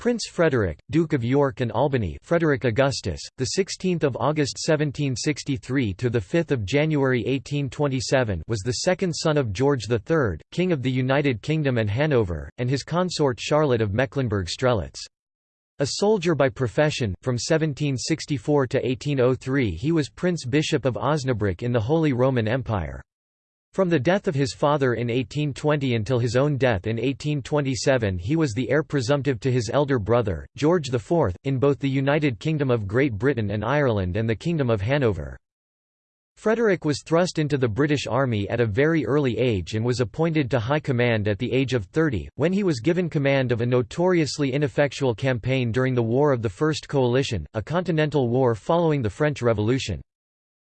Prince Frederick, Duke of York and Albany, Frederick Augustus, the 16th of August 1763 to the 5th of January 1827, was the second son of George III, King of the United Kingdom and Hanover, and his consort Charlotte of Mecklenburg-Strelitz. A soldier by profession, from 1764 to 1803 he was Prince Bishop of Osnabrück in the Holy Roman Empire. From the death of his father in 1820 until his own death in 1827 he was the heir presumptive to his elder brother, George IV, in both the United Kingdom of Great Britain and Ireland and the Kingdom of Hanover. Frederick was thrust into the British Army at a very early age and was appointed to high command at the age of 30, when he was given command of a notoriously ineffectual campaign during the War of the First Coalition, a continental war following the French Revolution.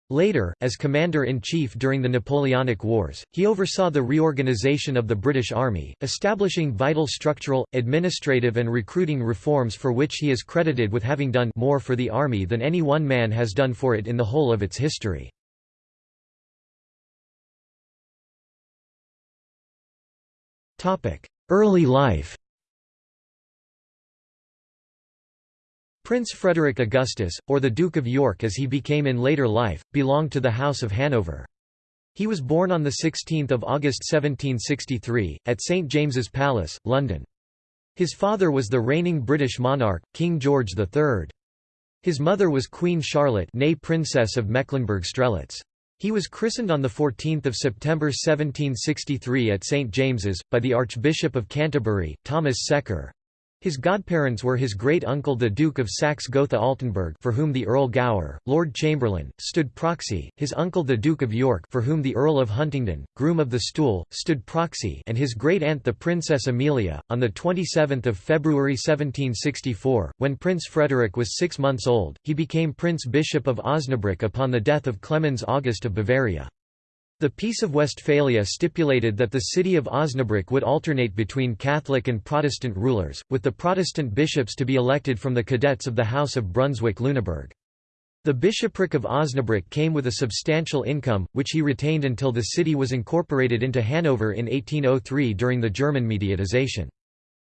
Later, as Commander-in-Chief during the Napoleonic Wars, he oversaw the reorganization of the British Army, establishing vital structural, administrative and recruiting reforms for which he is credited with having done more for the Army than any one man has done for it in the whole of its history. Early life Prince Frederick Augustus, or the Duke of York as he became in later life, belonged to the House of Hanover. He was born on 16 August 1763, at St James's Palace, London. His father was the reigning British monarch, King George III. His mother was Queen Charlotte née Princess of Mecklenburg-Strelitz. He was christened on 14 September 1763 at St James's, by the Archbishop of Canterbury, Thomas Secker. His godparents were his great-uncle the Duke of Saxe-Gotha-Altenburg for whom the Earl Gower, Lord Chamberlain, stood proxy, his uncle the Duke of York for whom the Earl of Huntingdon, Groom of the Stool, stood proxy and his great-aunt the Princess Amelia. On 27 February 1764, when Prince Frederick was six months old, he became Prince Bishop of Osnabrück upon the death of Clemens August of Bavaria. The Peace of Westphalia stipulated that the city of Osnabrück would alternate between Catholic and Protestant rulers, with the Protestant bishops to be elected from the cadets of the House of Brunswick-Lüneburg. The bishopric of Osnabrück came with a substantial income, which he retained until the city was incorporated into Hanover in 1803 during the German mediatization.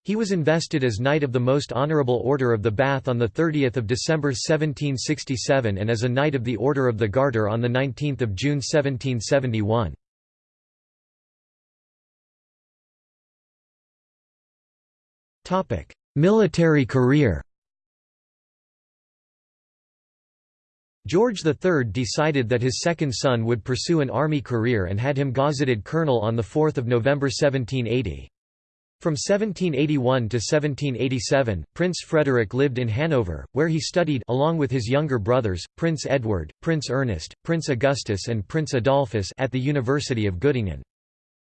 He was invested as Knight of the Most Honourable Order of the Bath on 30 December 1767 and as a Knight of the Order of the Garter on 19 June 1771. Military career George III decided that his second son would pursue an army career and had him gazetted colonel on 4 November 1780. From 1781 to 1787, Prince Frederick lived in Hanover, where he studied along with his younger brothers, Prince Edward, Prince Ernest, Prince Augustus and Prince Adolphus at the University of Göttingen.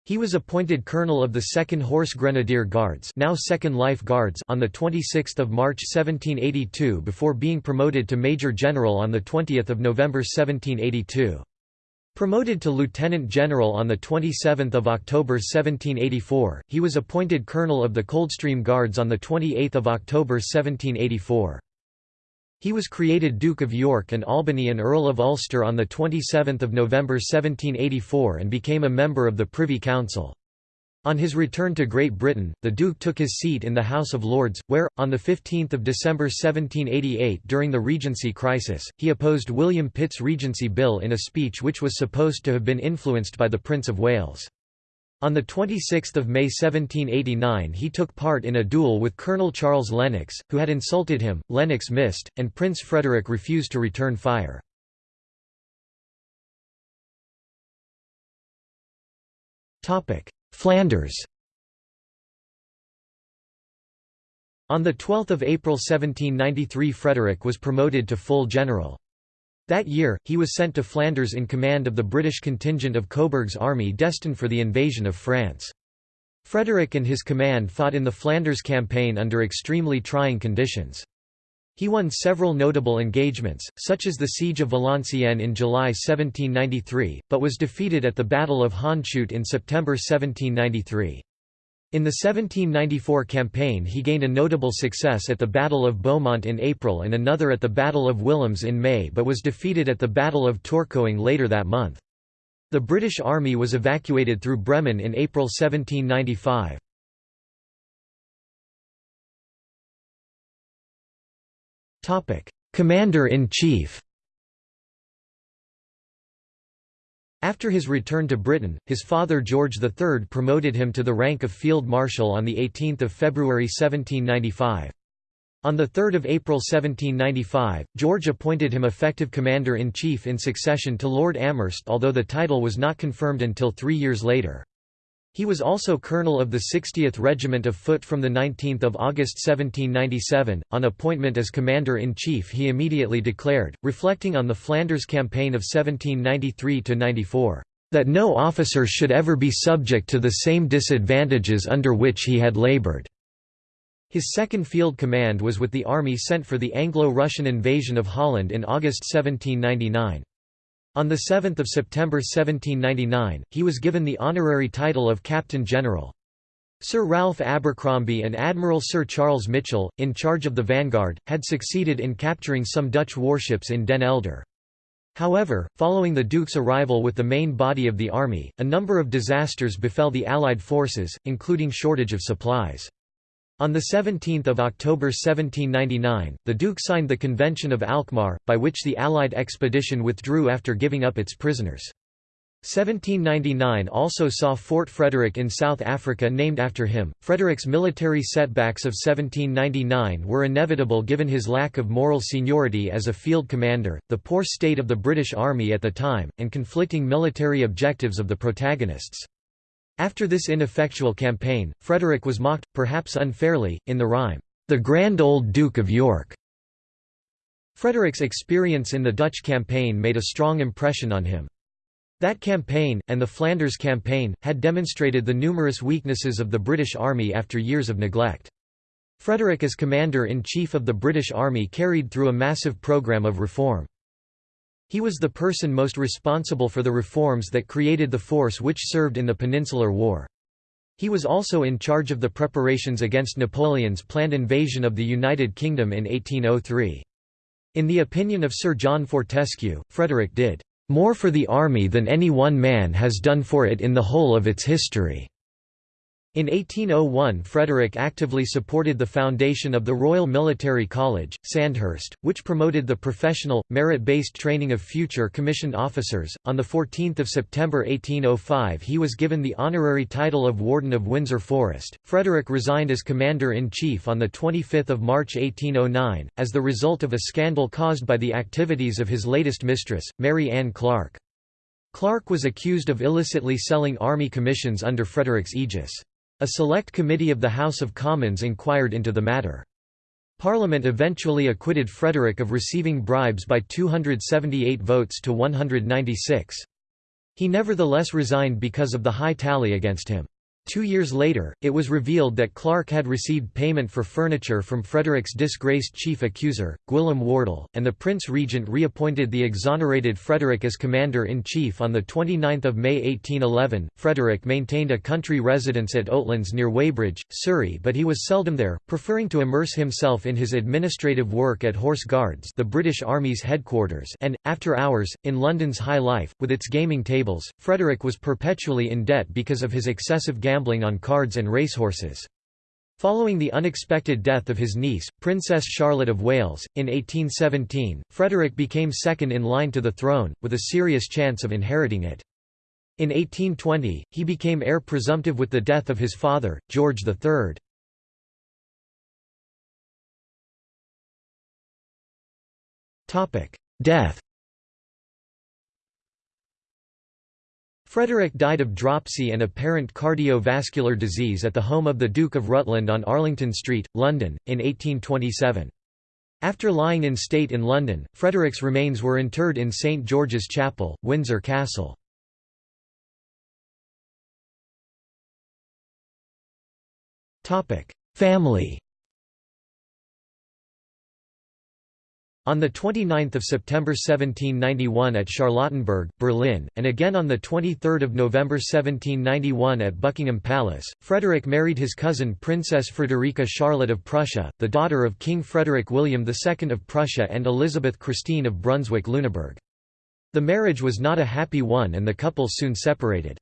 He was appointed colonel of the 2nd Horse Grenadier Guards, now 2nd Life Guards on the 26th of March 1782 before being promoted to major general on the 20th of November 1782. Promoted to lieutenant general on 27 October 1784, he was appointed colonel of the Coldstream Guards on 28 October 1784. He was created Duke of York and Albany and Earl of Ulster on 27 November 1784 and became a member of the Privy Council. On his return to Great Britain, the Duke took his seat in the House of Lords, where, on 15 December 1788 during the Regency crisis, he opposed William Pitt's Regency Bill in a speech which was supposed to have been influenced by the Prince of Wales. On 26 May 1789 he took part in a duel with Colonel Charles Lennox, who had insulted him, Lennox missed, and Prince Frederick refused to return fire. Flanders On 12 April 1793 Frederick was promoted to full general. That year, he was sent to Flanders in command of the British contingent of Coburg's army destined for the invasion of France. Frederick and his command fought in the Flanders campaign under extremely trying conditions. He won several notable engagements, such as the Siege of Valenciennes in July 1793, but was defeated at the Battle of Hondschoote in September 1793. In the 1794 campaign he gained a notable success at the Battle of Beaumont in April and another at the Battle of Willems in May but was defeated at the Battle of Tourcoing later that month. The British Army was evacuated through Bremen in April 1795. Commander-in-Chief After his return to Britain, his father George III promoted him to the rank of Field Marshal on 18 February 1795. On 3 April 1795, George appointed him effective Commander-in-Chief in succession to Lord Amherst although the title was not confirmed until three years later. He was also colonel of the 60th Regiment of Foot from 19 August 1797. On appointment as Commander-in-Chief he immediately declared, reflecting on the Flanders Campaign of 1793–94, "...that no officer should ever be subject to the same disadvantages under which he had laboured. His second field command was with the army sent for the Anglo-Russian invasion of Holland in August 1799. On 7 September 1799, he was given the honorary title of Captain General. Sir Ralph Abercromby and Admiral Sir Charles Mitchell, in charge of the vanguard, had succeeded in capturing some Dutch warships in Den Helder. However, following the Duke's arrival with the main body of the army, a number of disasters befell the Allied forces, including shortage of supplies. On 17 October 1799, the Duke signed the Convention of Alkmaar, by which the Allied expedition withdrew after giving up its prisoners. 1799 also saw Fort Frederick in South Africa named after him. Frederick's military setbacks of 1799 were inevitable given his lack of moral seniority as a field commander, the poor state of the British Army at the time, and conflicting military objectives of the protagonists. After this ineffectual campaign, Frederick was mocked, perhaps unfairly, in the rhyme, "'The Grand Old Duke of York'". Frederick's experience in the Dutch campaign made a strong impression on him. That campaign, and the Flanders campaign, had demonstrated the numerous weaknesses of the British Army after years of neglect. Frederick as Commander-in-Chief of the British Army carried through a massive programme of reform. He was the person most responsible for the reforms that created the force which served in the Peninsular War. He was also in charge of the preparations against Napoleon's planned invasion of the United Kingdom in 1803. In the opinion of Sir John Fortescue, Frederick did more for the army than any one man has done for it in the whole of its history. In 1801 Frederick actively supported the foundation of the Royal Military College, Sandhurst, which promoted the professional, merit-based training of future commissioned officers. On 14 September 1805 he was given the honorary title of Warden of Windsor Forest. Frederick resigned as Commander-in-Chief on 25 March 1809, as the result of a scandal caused by the activities of his latest mistress, Mary Anne Clarke. Clarke was accused of illicitly selling army commissions under Frederick's aegis. A select committee of the House of Commons inquired into the matter. Parliament eventually acquitted Frederick of receiving bribes by 278 votes to 196. He nevertheless resigned because of the high tally against him. Two years later, it was revealed that Clarke had received payment for furniture from Frederick's disgraced chief accuser, Gwilym Wardle, and the Prince Regent reappointed the exonerated Frederick as Commander-in-Chief on 29 May 1811. Frederick maintained a country residence at Oatlands near Weybridge, Surrey but he was seldom there, preferring to immerse himself in his administrative work at Horse Guards the British Army's headquarters and, after hours, in London's high life, with its gaming tables. Frederick was perpetually in debt because of his excessive gambling gambling on cards and racehorses. Following the unexpected death of his niece, Princess Charlotte of Wales, in 1817, Frederick became second in line to the throne, with a serious chance of inheriting it. In 1820, he became heir presumptive with the death of his father, George III. Death Frederick died of dropsy and apparent cardiovascular disease at the home of the Duke of Rutland on Arlington Street, London, in 1827. After lying in state in London, Frederick's remains were interred in St George's Chapel, Windsor Castle. Family On 29 September 1791 at Charlottenburg, Berlin, and again on 23 November 1791 at Buckingham Palace, Frederick married his cousin Princess Frederica Charlotte of Prussia, the daughter of King Frederick William II of Prussia and Elizabeth Christine of Brunswick-Lüneburg. The marriage was not a happy one and the couple soon separated.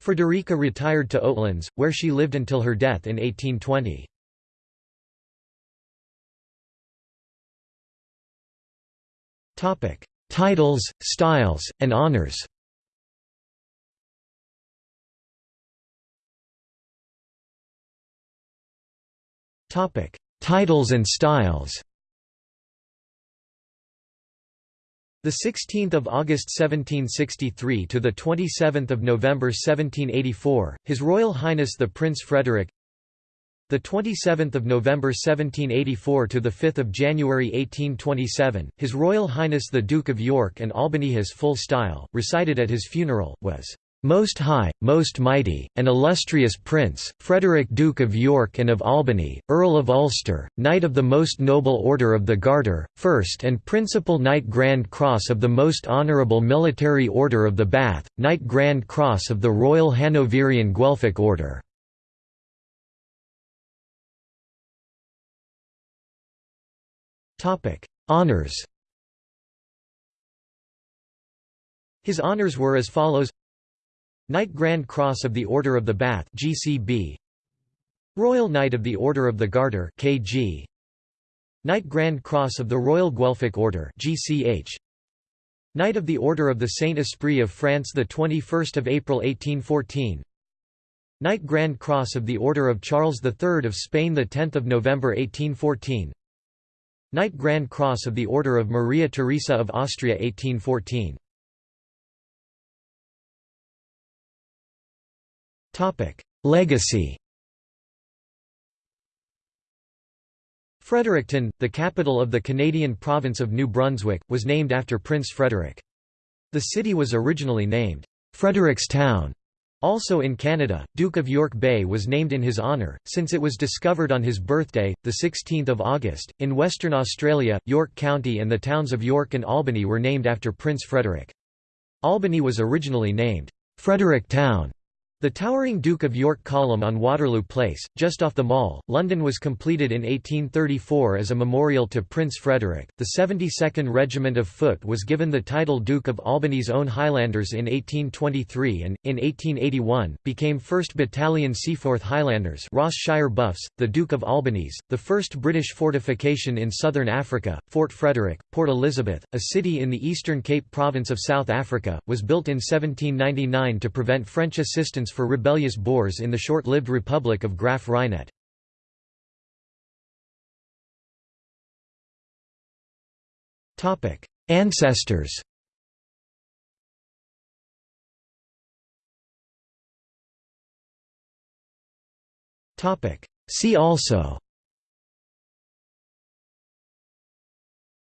Frederica retired to Oatlands, where she lived until her death in 1820. Titles, styles, and honors. Titles and styles. The 16th of August 1763 to the 27th of November 1784, His Royal Highness the Prince Frederick. The 27th of November 1784 to the 5th of January 1827, His Royal Highness the Duke of York and Albany. His full style, recited at his funeral, was most high, most mighty, and illustrious Prince, Frederick Duke of York and of Albany, Earl of Ulster, Knight of the Most Noble Order of the Garter, First and Principal Knight Grand Cross of the Most Honourable Military Order of the Bath, Knight Grand Cross of the Royal Hanoverian Guelphic Order. Honours His honours were as follows. Knight Grand Cross of the Order of the Bath GCB Royal Knight of the Order of the Garter KG Knight Grand Cross of the Royal Guelphic Order GCH Knight of the Order of the Saint-Esprit of France the 21st of April 1814 Knight Grand Cross of the Order of Charles III of Spain the 10th of November 1814 Knight Grand Cross of the Order of Maria Theresa of Austria 1814 Legacy Fredericton, the capital of the Canadian province of New Brunswick, was named after Prince Frederick. The city was originally named Frederickstown. Also in Canada, Duke of York Bay was named in his honour, since it was discovered on his birthday, 16 August. In Western Australia, York County and the towns of York and Albany were named after Prince Frederick. Albany was originally named Fredericktown the towering Duke of York column on Waterloo Place, just off the Mall, London was completed in 1834 as a memorial to Prince Frederick. The 72nd Regiment of Foot was given the title Duke of Albany's own Highlanders in 1823 and, in 1881, became 1st Battalion Seaforth Highlanders Ross Shire Buffs, the Duke of Albany's, the first British fortification in southern Africa, Fort Frederick, Port Elizabeth, a city in the Eastern Cape Province of South Africa, was built in 1799 to prevent French assistance for rebellious Boers in the short-lived Republic of Graaff Reinet. Ancestors See also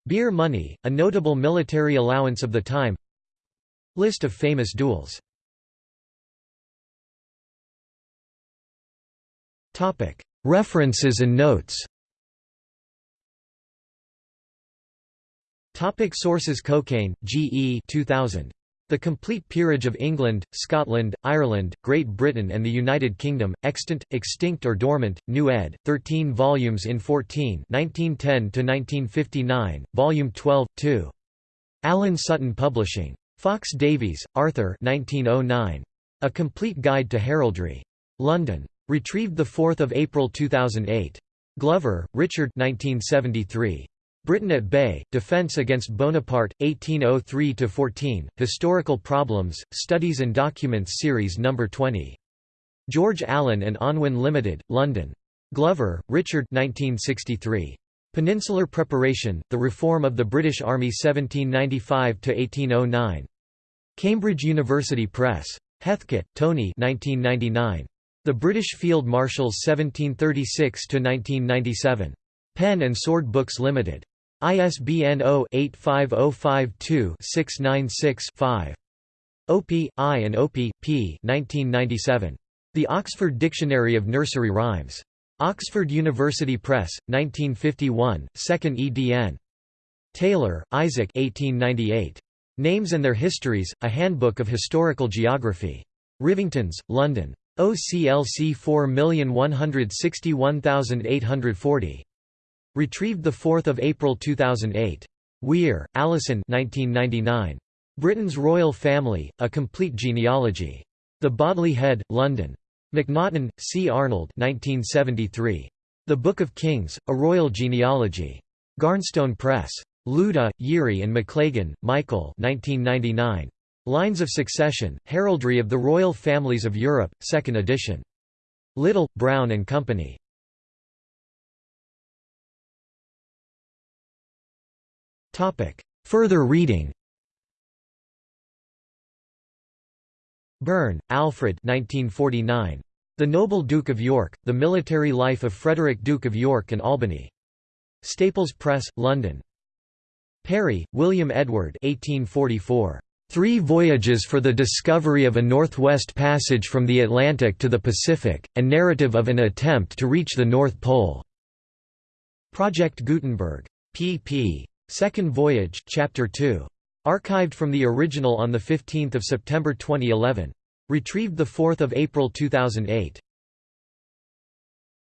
Beer money, a notable military allowance of the time. List of famous duels References and notes Topic sources Cokayne, G. E. 2000. The Complete Peerage of England, Scotland, Ireland, Great Britain and the United Kingdom, Extant, Extinct or Dormant, New ed., 13 volumes in 14 1910–1959, Volume 12, 2. Alan Sutton Publishing. Fox Davies, Arthur 1909. A Complete Guide to Heraldry. London. Retrieved 4 April 2008. Glover, Richard 1973. Britain at Bay, Defence against Bonaparte, 1803–14, Historical Problems, Studies and Documents Series No. 20. George Allen and Unwin Limited, London. Glover, Richard 1963. Peninsular Preparation, The Reform of the British Army 1795–1809. Cambridge University Press. Heathcote, Tony 1999. The British Field Marshals 1736–1997. Pen and Sword Books Limited. ISBN 0-85052-696-5. Opie, I and Opie, P. 1997. The Oxford Dictionary of Nursery Rhymes. Oxford University Press, 1951, 2nd edn. Taylor, Isaac 1898. Names and Their Histories, A Handbook of Historical Geography. Rivingtons, London. OCLC 4161840. Retrieved 4 April 2008. Weir, Alison 1999. Britain's Royal Family, A Complete Genealogy. The Bodley Head, London. McNaughton, C. Arnold 1973. The Book of Kings, A Royal Genealogy. Garnstone Press. Louda, Jiří and Maclagan, Michael 1999. Lines of Succession, Heraldry of the Royal Families of Europe, 2nd edition. Little, Brown and Company. Further reading Burne, Alfred 1949. The Noble Duke of York, The Military Life of Frederick Duke of York and Albany. Staples Press, London. Parry, William Edward 1844. Three Voyages for the Discovery of a Northwest Passage from the Atlantic to the Pacific, and Narrative of an Attempt to Reach the North Pole. Project Gutenberg. pp. Second Voyage Chapter 2. Archived from the original on 15 September 2011. Retrieved 4 April 2008.